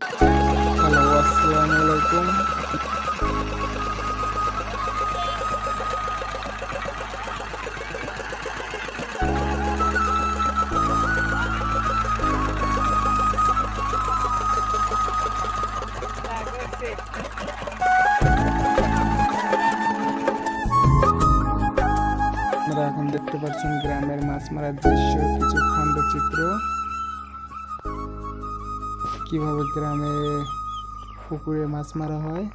Hello আসসালামু এখন দেখতে পাচ্ছেন গ্রামের মাছ মারার দৃশ্য কিছু খণ্ডচিত্র কীভাবে গ্রামে পুকুরে মাছ মারা হয়?